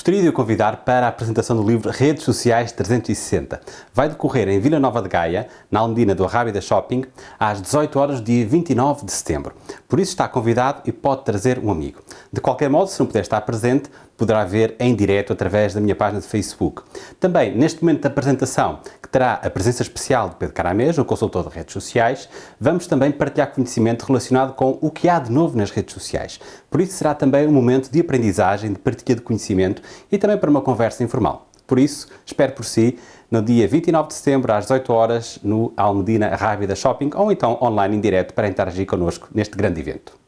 Gostaria de o convidar para a apresentação do livro Redes Sociais 360. Vai decorrer em Vila Nova de Gaia, na Almedina do Arrábida Shopping, às 18 horas, dia 29 de setembro. Por isso está convidado e pode trazer um amigo. De qualquer modo, se não puder estar presente, poderá ver em direto através da minha página de Facebook. Também, neste momento da apresentação, que terá a presença especial de Pedro Caramês, o consultor de redes sociais, vamos também partilhar conhecimento relacionado com o que há de novo nas redes sociais. Por isso será também um momento de aprendizagem, de partilha de conhecimento e também para uma conversa informal. Por isso, espero por si no dia 29 de setembro, às 18 horas, no Almedina Rábida Shopping, ou então online em direto para interagir connosco neste grande evento.